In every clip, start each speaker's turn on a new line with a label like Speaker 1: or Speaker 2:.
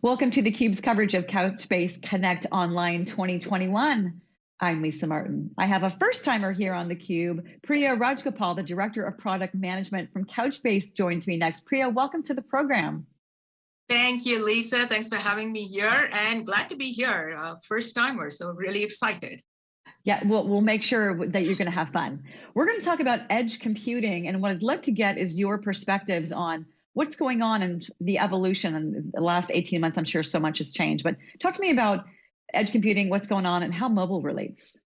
Speaker 1: Welcome to theCUBE's coverage of Couchbase Connect Online 2021. I'm Lisa Martin. I have a first timer here on theCUBE. Priya Rajgopal, the Director of Product Management from Couchbase joins me next. Priya, welcome to the program.
Speaker 2: Thank you, Lisa. Thanks for having me here and glad to be here. Uh, first timer, so really excited.
Speaker 1: Yeah, we'll, we'll make sure that you're going to have fun. We're going to talk about edge computing, and what I'd love to get is your perspectives on what's going on in the evolution in the last 18 months. I'm sure so much has changed, but talk to me about edge computing, what's going on, and how mobile relates.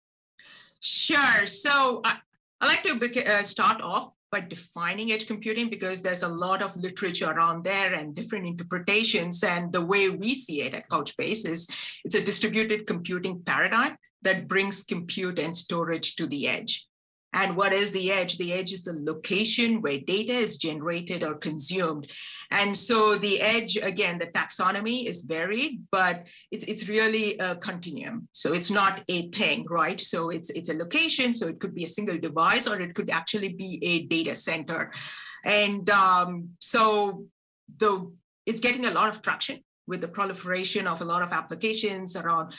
Speaker 2: Sure. So I, I like to uh, start off by defining edge computing because there's a lot of literature around there and different interpretations. And the way we see it at Couchbase is it's a distributed computing paradigm that brings compute and storage to the edge. And what is the edge? The edge is the location where data is generated or consumed. And so the edge, again, the taxonomy is varied, but it's, it's really a continuum. So it's not a thing, right? So it's, it's a location, so it could be a single device or it could actually be a data center. And um, so the it's getting a lot of traction with the proliferation of a lot of applications around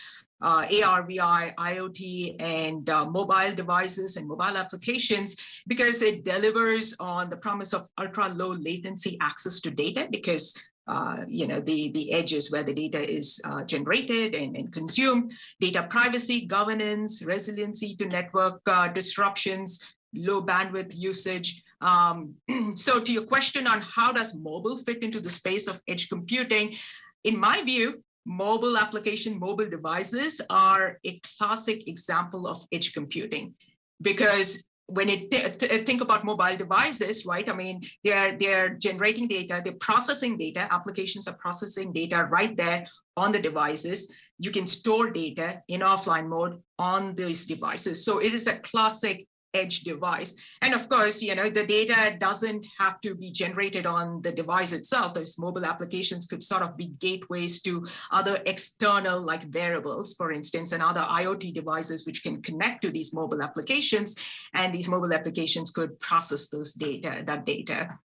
Speaker 2: uh, AR, VR, IoT, and uh, mobile devices and mobile applications because it delivers on the promise of ultra low latency access to data because uh, you know, the, the edges where the data is uh, generated and, and, consumed, data privacy, governance, resiliency to network uh, disruptions, low bandwidth usage. Um, so to your question on how does mobile fit into the space of edge computing, in my view, mobile application, mobile devices are a classic example of edge computing because when you think about mobile devices, right? I mean, they're they're generating data, they're processing data. Applications are processing data right there on the devices. You can store data in offline mode on these devices. So it is a classic edge device. And of course, you know, the data doesn't have to be generated on the device itself. Those mobile applications could sort of be gateways to other external like wearables, for instance, and other IoT devices which can connect to these mobile applications. And these mobile applications could process those data, that data.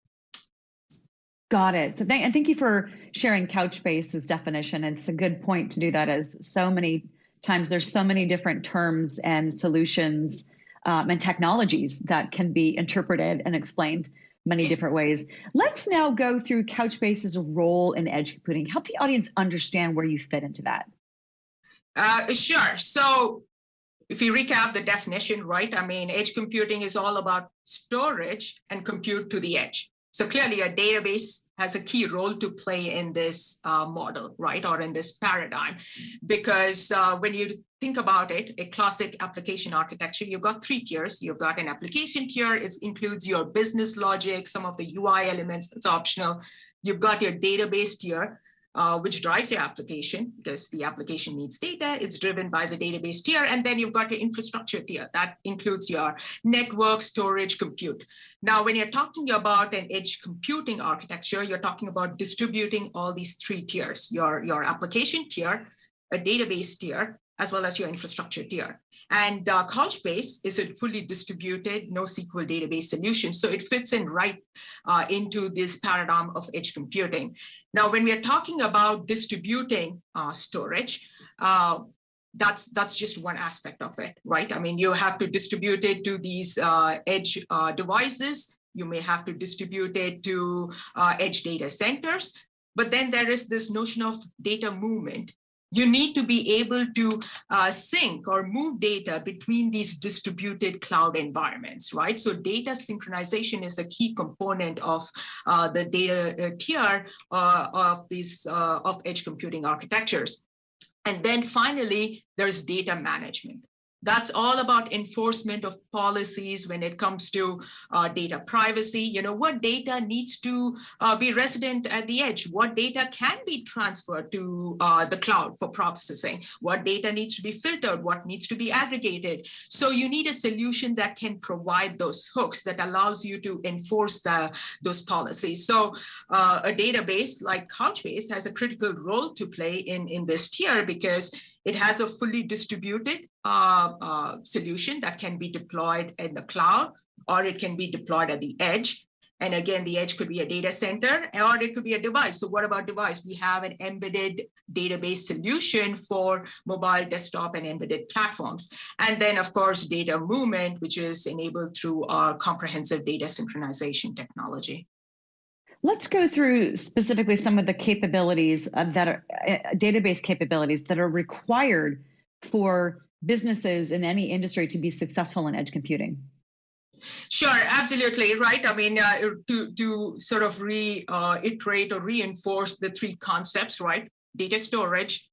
Speaker 1: Got it. So thank, and thank you for sharing Couchbase's definition. It's a good point to do that as so many times there's so many different terms and solutions um, and technologies that can be interpreted and explained many different ways. Let's now go through Couchbase's role in edge computing. Help the audience understand where you fit into that.
Speaker 2: Uh, sure. So if you recap the definition, right, I mean, edge computing is all about storage and compute to the edge. So clearly a database has a key role to play in this uh, model, right, or in this paradigm, because uh, when you think about it, a classic application architecture, you've got three tiers. You've got an application tier, it includes your business logic, some of the UI elements, it's optional. You've got your database tier, uh, which drives your application because the application needs data. It's driven by the database tier. And then you've got your infrastructure tier that includes your network, storage, compute. Now, when you're talking about an edge computing architecture, you're talking about distributing all these three tiers, your, your application tier, a database tier, as well as your infrastructure tier. And uh, Couchbase is a fully distributed NoSQL database solution. So it fits in right uh, into this paradigm of edge computing. Now, when we are talking about distributing uh, storage, uh, that's that's just one aspect of it, right? I mean, you have to distribute it to these uh, edge uh, devices. You may have to distribute it to edge data centers. But then there is this notion of data movement you need to be able to uh, sync or move data between these distributed cloud environments, right? So data synchronization is a key component of uh, the data uh, tier uh, of these uh, of edge computing architectures. And then finally, there's data management. That's all about enforcement of policies when it comes to uh, data privacy. You know, what data needs to uh, be resident at the edge? What data can be transferred to uh, the cloud for processing? What data needs to be filtered? What needs to be aggregated? So you need a solution that can provide those hooks that allows you to enforce the, those policies. So uh, a database like Couchbase has a critical role to play in, in this tier because it has a fully distributed uh, uh, solution that can be deployed in the cloud or it can be deployed at the edge. And again, the edge could be a data center or it could be a device. So what about device? We have an embedded database solution for mobile desktop and embedded platforms. And then of course, data movement, which is enabled through our comprehensive data synchronization technology.
Speaker 1: Let's go through specifically some of the capabilities uh, that are uh, database capabilities that are required for businesses in any industry to be successful in edge computing.
Speaker 2: Sure, absolutely right. I mean, uh, to to sort of reiterate uh, or reinforce the three concepts, right? Data storage,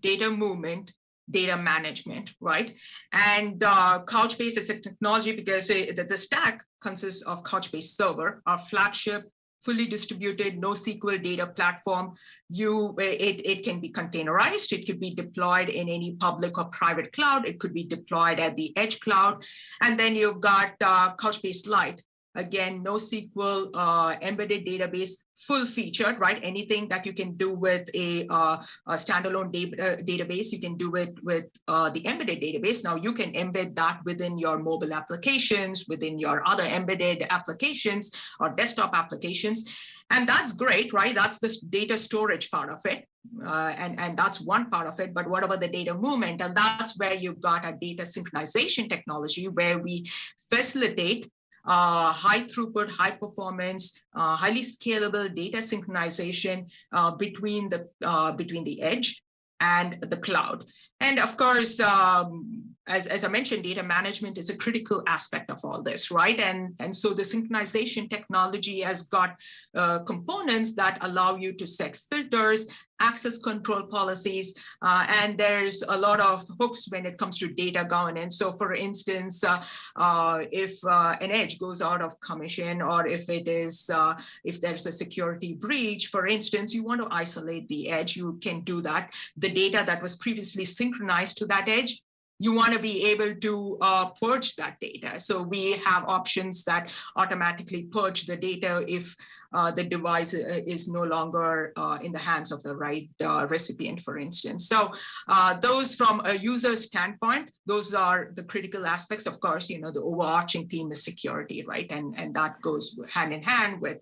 Speaker 2: data movement, data management, right? And uh, Couchbase is a technology because it, the, the stack consists of Couchbase Server, our flagship fully distributed NoSQL data platform. You, it, it can be containerized. It could be deployed in any public or private cloud. It could be deployed at the edge cloud. And then you've got uh, Couchbase Lite, Again, NoSQL uh, embedded database, full featured, right? Anything that you can do with a, uh, a standalone da uh, database, you can do it with uh, the embedded database. Now you can embed that within your mobile applications, within your other embedded applications or desktop applications. And that's great, right? That's the data storage part of it. Uh, and, and that's one part of it, but what about the data movement? And that's where you've got a data synchronization technology where we facilitate uh, high throughput, high performance, uh, highly scalable data synchronization uh, between the uh, between the edge and the cloud. And of course, um, as, as I mentioned, data management is a critical aspect of all this, right? And, and so the synchronization technology has got uh, components that allow you to set filters, access control policies, uh, and there's a lot of hooks when it comes to data governance. So for instance, uh, uh if uh, an edge goes out of commission or if it is, uh, if there's a security breach, for instance, you want to isolate the edge, you can do that. The data that was previously synchronized to that edge, you want to be able to uh, purge that data. So we have options that automatically purge the data if uh, the device uh, is no longer uh, in the hands of the right uh, recipient, for instance. So uh, those from a user standpoint, those are the critical aspects. Of course, you know, the overarching theme is security, right? And, and that goes hand in hand with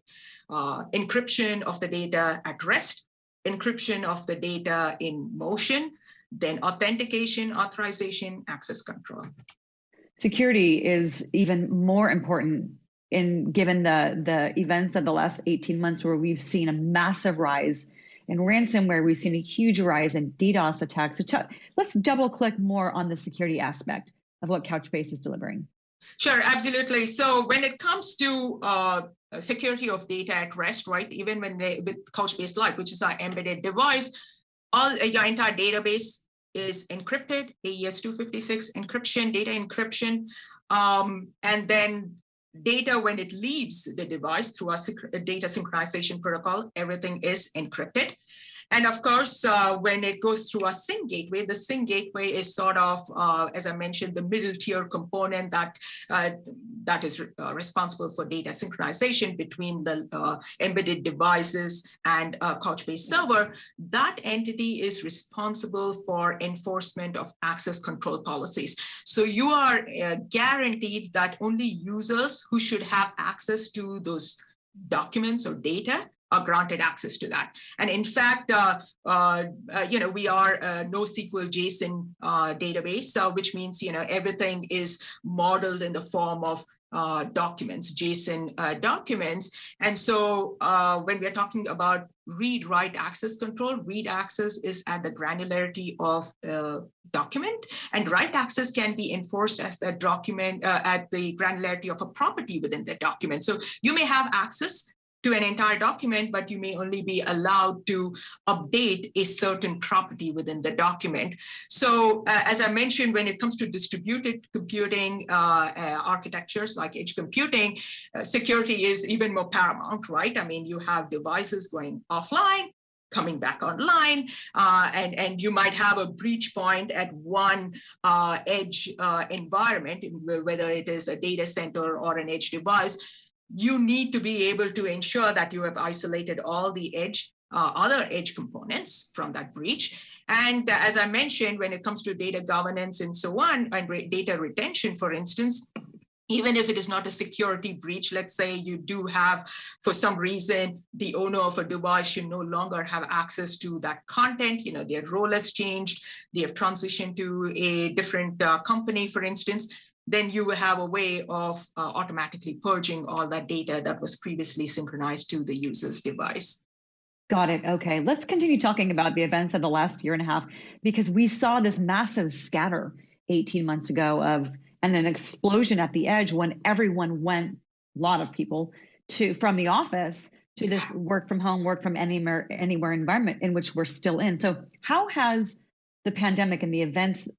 Speaker 2: encryption of the data at rest, encryption of the data in motion, then authentication, authorization, access control.
Speaker 1: Security is even more important in given the, the events of the last 18 months where we've seen a massive rise in ransomware, we've seen a huge rise in DDoS attacks. So let's double click more on the security aspect of what Couchbase is delivering.
Speaker 2: Sure, absolutely. So when it comes to uh, security of data at rest, right, even when they with Couchbase Lite, which is our embedded device, all your entire database is encrypted, AES 256 encryption, data encryption, um, and then data when it leaves the device through a data synchronization protocol, everything is encrypted. And of course, uh, when it goes through a sync gateway, the sync gateway is sort of, uh, as I mentioned, the middle tier component that uh, that is uh, responsible for data synchronization between the uh, embedded devices and a Couchbase server. That entity is responsible for enforcement of access control policies. So you are uh, guaranteed that only users who should have access to those documents or data are granted access to that. And in fact, uh, uh, uh, you know, we are a NoSQL JSON uh, database, which means, you know, everything is modeled in the form of uh, documents, JSON uh, documents. And so uh, when we're talking about read write access control, read access is at the granularity of document and write access can be enforced as the document uh, at the granularity of a property within the document. So you may have access to an entire document, but you may only be allowed to update a certain property within the document. So uh, as I mentioned, when it comes to distributed computing uh, uh, architectures like edge computing, uh, security is even more paramount, right? I mean, you have devices going offline, coming back online uh, and and you might have a breach point at one uh, edge uh, environment whether it is a data center or an edge device you need to be able to ensure that you have isolated all the edge, uh, other edge components from that breach. And uh, as I mentioned, when it comes to data governance and so on, and data retention, for instance, even if it is not a security breach, let's say you do have, for some reason, the owner of a device should no longer have access to that content, you know, their role has changed, they have transitioned to a different uh, company, for instance, then you will have a way of uh, automatically purging all that data that was previously synchronized to the user's device.
Speaker 1: Got it. Okay. Let's continue talking about the events of the last year and a half because we saw this massive scatter 18 months ago of and an explosion at the edge when everyone went, a lot of people, to from the office to this work from home, work from anywhere, anywhere environment in which we're still in. So, how has the pandemic and the events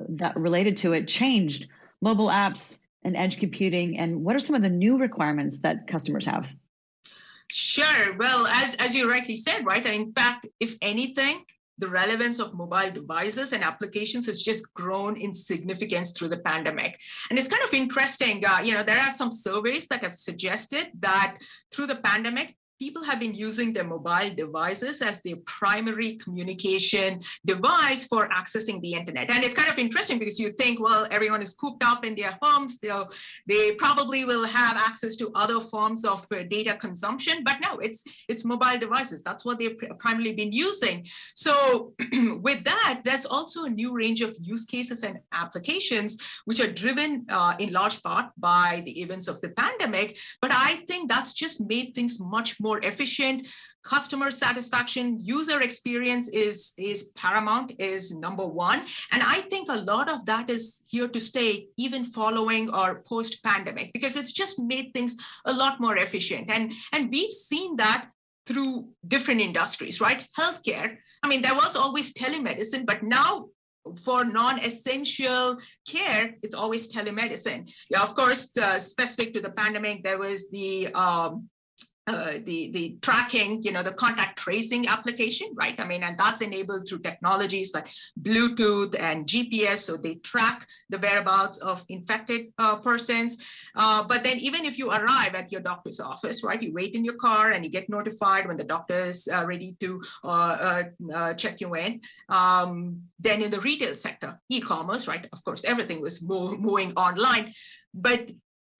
Speaker 1: that related to it changed mobile apps and edge computing? And what are some of the new requirements that customers have?
Speaker 2: Sure. Well, as as you rightly said, right? In fact, if anything, the relevance of mobile devices and applications has just grown in significance through the pandemic. And it's kind of interesting, uh, you know, there are some surveys that have suggested that through the pandemic, people have been using their mobile devices as their primary communication device for accessing the internet. And it's kind of interesting because you think, well, everyone is cooped up in their homes. They'll, they probably will have access to other forms of uh, data consumption, but no, it's, it's mobile devices. That's what they've primarily been using. So with that, there's also a new range of use cases and applications, which are driven uh, in large part by the events of the pandemic. But I think that's just made things much more more efficient. Customer satisfaction user experience is is paramount is number one. And i think a lot of that is here to stay even following or post pandemic because it's just made things a lot more efficient. And and we've seen that through different industries right? Healthcare i mean there was always telemedicine but now for non-essential care, it's always telemedicine. Yeah, of course, uh, specific to the pandemic, there was the um, uh, the the tracking, you know, the contact tracing application, right? I mean, and that's enabled through technologies like Bluetooth and GPS, so they track the whereabouts of infected uh, persons. Uh, but then, even if you arrive at your doctor's office, right, you wait in your car and you get notified when the doctor is uh, ready to uh, check you in. Um, then, in the retail sector, e-commerce, right? Of course, everything was moving online, but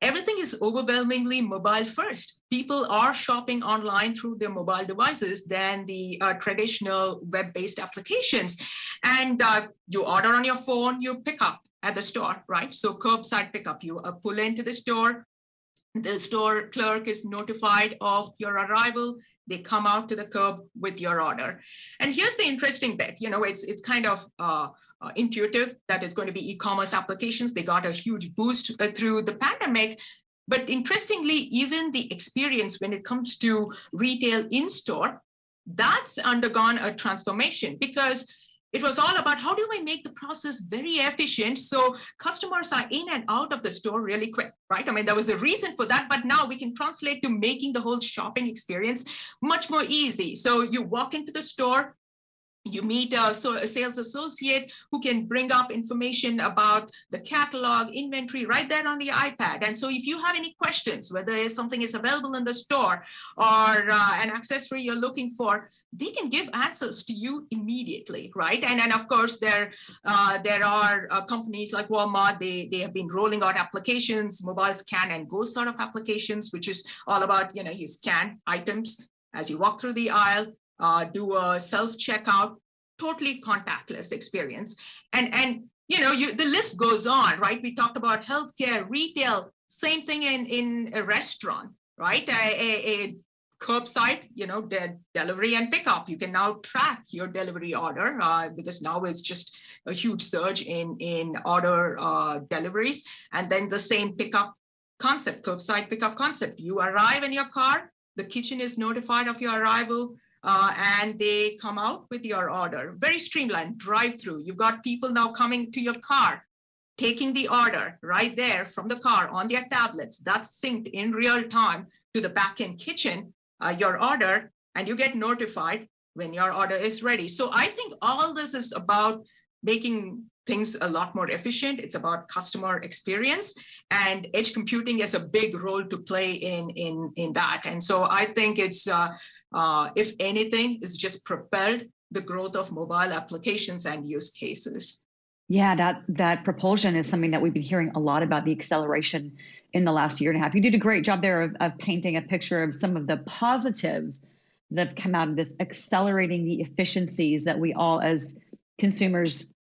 Speaker 2: everything is overwhelmingly mobile first. People are shopping online through their mobile devices than the uh, traditional web-based applications. And uh, you order on your phone, you pick up at the store, right? So curbside pickup, you uh, pull into the store, the store clerk is notified of your arrival, they come out to the curb with your order. And here's the interesting bit, you know, it's it's kind of uh, uh, intuitive that it's going to be e-commerce applications. They got a huge boost uh, through the pandemic. But interestingly, even the experience when it comes to retail in-store, that's undergone a transformation because it was all about how do I make the process very efficient so customers are in and out of the store really quick, right? I mean, there was a reason for that, but now we can translate to making the whole shopping experience much more easy. So you walk into the store, you meet a, so a, sales associate who can bring up information about the catalog inventory right there on the ipad. And so if you have any questions whether something is available in the store or uh, an accessory you're looking for they can give answers to you immediately right? And and of course there uh, there are uh, companies like walmart they they have been rolling out applications mobile scan and go sort of applications which is all about you know you scan items as you walk through the aisle uh, do a self checkout, totally contactless experience. And, and you know, you, the list goes on, right? We talked about healthcare, retail, same thing in, in a restaurant, right? A, a, a curbside, you know, de delivery and pickup. You can now track your delivery order uh, because now it's just a huge surge in, in order uh, deliveries. And then the same pickup concept, curbside pickup concept. You arrive in your car, the kitchen is notified of your arrival, uh, and they come out with your order. Very streamlined, drive through. You've got people now coming to your car, taking the order right there from the car on their tablets. That's synced in real time to the back-end kitchen, uh, your order, and you get notified when your order is ready. So I think all this is about making things a lot more efficient. It's about customer experience and edge computing has a big role to play in, in, in that. And so I think it's uh, uh, if anything, it's just propelled the growth of mobile applications and use cases.
Speaker 1: Yeah, that that propulsion is something that we've been hearing a lot about the acceleration in the last year and a half. You did a great job there of, of painting a picture of some of the positives that have come out of this, accelerating the efficiencies that we all as consumers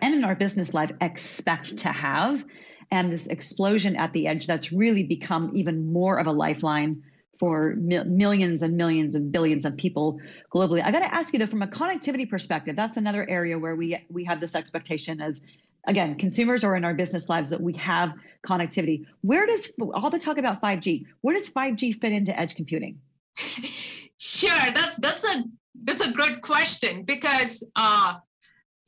Speaker 1: and in our business life expect to have. And this explosion at the edge that's really become even more of a lifeline for mi- millions and millions and billions of people globally. I got to ask you though, from a connectivity perspective, that's another area where we we have this expectation as again consumers or in our business lives that we have connectivity. Where does all the talk about 5G? Where does 5G fit into edge computing?
Speaker 2: Sure, that's that's a that's a good question because uh,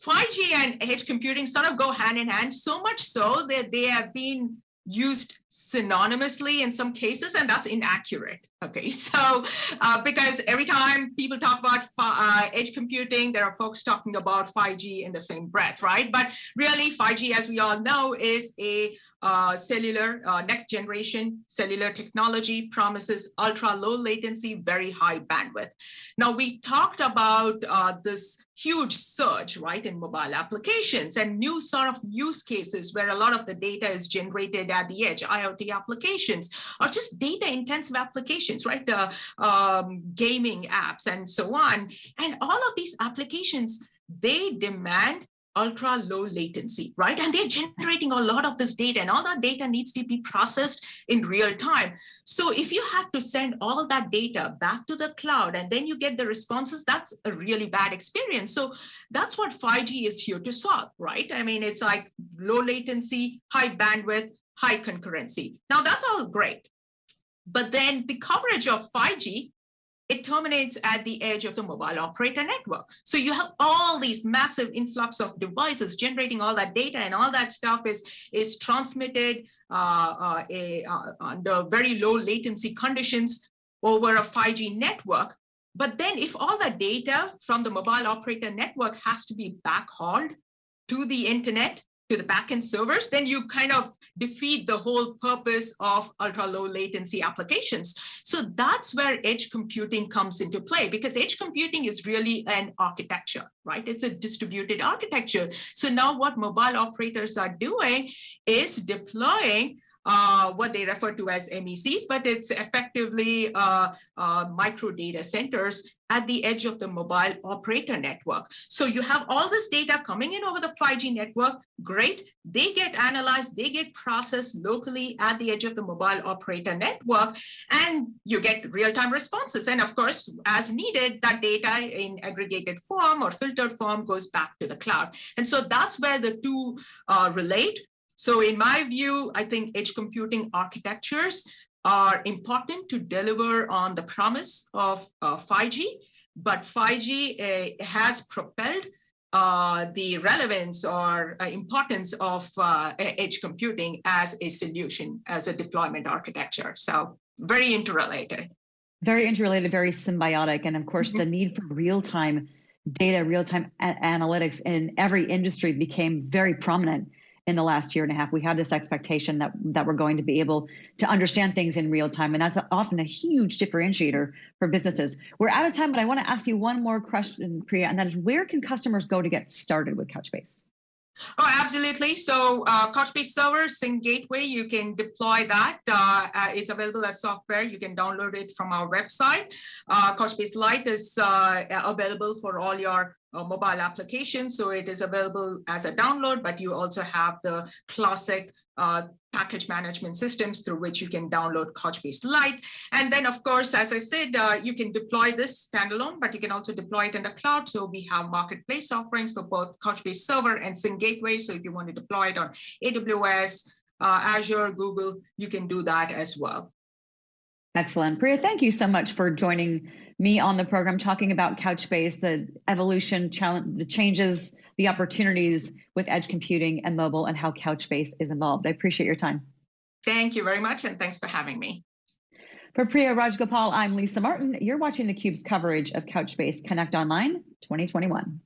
Speaker 2: 5G and edge computing sort of go hand in hand. So much so that they have been used synonymously in some cases, and that's inaccurate. Okay, so uh, because every time people talk about uh, edge computing, there are folks talking about 5G in the same breath, right? But really, 5G, as we all know, is a uh, cellular, uh, next generation cellular technology promises ultra low latency, very high bandwidth. Now, we talked about uh, this huge surge, right, in mobile applications and new sort of use cases where a lot of the data is generated at the edge, IoT applications, or just data intensive applications, right, uh, um, gaming apps and so on. And all of these applications, they demand ultra low latency, right? And they're generating a lot of this data and all that data needs to be processed in real time. So if you have to send all that data back to the cloud and then you get the responses, that's a really bad experience. So that's what 5G is here to solve, right? I mean, it's like low latency, high bandwidth, high concurrency. Now that's all great. But then the coverage of 5G it terminates at the edge of the mobile operator network. So you have all these massive influx of devices generating all that data and all that stuff is, is transmitted uh, uh, a, uh, under very low latency conditions over a 5G network. But then if all the data from the mobile operator network has to be backhauled to the internet, to the backend servers, then you kind of defeat the whole purpose of ultra low latency applications. So that's where edge computing comes into play because edge computing is really an architecture, right? It's a distributed architecture. So now what mobile operators are doing is deploying uh, what they refer to as MECs, but it's effectively uh, uh, micro data centers at the edge of the mobile operator network. So you have all this data coming in over the 5G network, great. They get analyzed, they get processed locally at the edge of the mobile operator network, and you get real-time responses. And of course, as needed, that data in aggregated form or filtered form goes back to the cloud. And so that's where the two uh, relate. So in my view, I think edge computing architectures are important to deliver on the promise of uh, 5G, but 5G uh, has propelled uh, the relevance or uh, importance of uh, edge computing as a solution, as a deployment architecture. So very interrelated.
Speaker 1: Very interrelated, very symbiotic. And of course, mm -hmm. the need for real-time data, real-time analytics in every industry became very prominent in the last year and a half. We have this expectation that that we're going to be able to understand things in real time, and that's often a huge differentiator for businesses. We're out of time, but I want to ask you one more question, Priya, and that is where can customers go to get started with Couchbase?
Speaker 2: Oh, absolutely. So uh, Couchbase Server, Sync Gateway, you can deploy that. Uh, uh, it's available as software. You can download it from our website. Uh, Couchbase Lite is uh, available for all your mobile application. So it is available as a download, but you also have the classic uh, package management systems through which you can download Couchbase Lite. And then, of course, as I said, uh, you can deploy this standalone, but you can also deploy it in the cloud. So we have marketplace offerings for both Couchbase Server and Sync Gateway. So if you want to deploy it on AWS, uh, Azure, Google, you can do that as well.
Speaker 1: Excellent. Priya, thank you so much for joining me on the program talking about Couchbase, the evolution, challenge, the changes, the opportunities with edge computing and mobile, and how Couchbase is involved. I appreciate your time.
Speaker 2: Thank you very much, and thanks for having me.
Speaker 1: For Priya Rajgopal, I'm Lisa Martin. You're watching theCUBE's coverage of Couchbase Connect Online 2021.